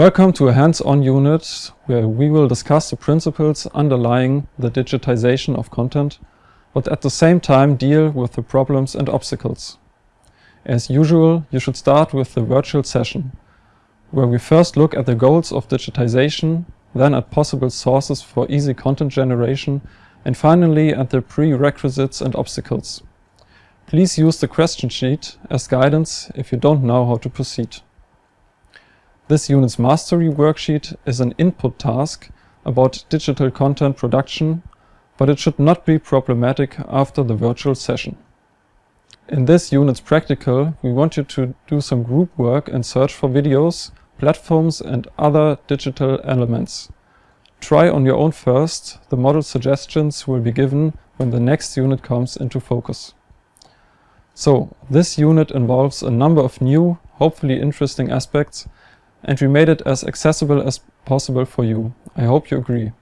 Welcome to a hands-on unit where we will discuss the principles underlying the digitization of content, but at the same time deal with the problems and obstacles. As usual, you should start with the virtual session, where we first look at the goals of digitization, then at possible sources for easy content generation, and finally at the prerequisites and obstacles. Please use the question sheet as guidance if you don't know how to proceed. This unit's mastery worksheet is an input task about digital content production, but it should not be problematic after the virtual session. In this unit's practical, we want you to do some group work and search for videos, platforms and other digital elements. Try on your own first, the model suggestions will be given when the next unit comes into focus. So, this unit involves a number of new, hopefully interesting aspects and we made it as accessible as possible for you. I hope you agree.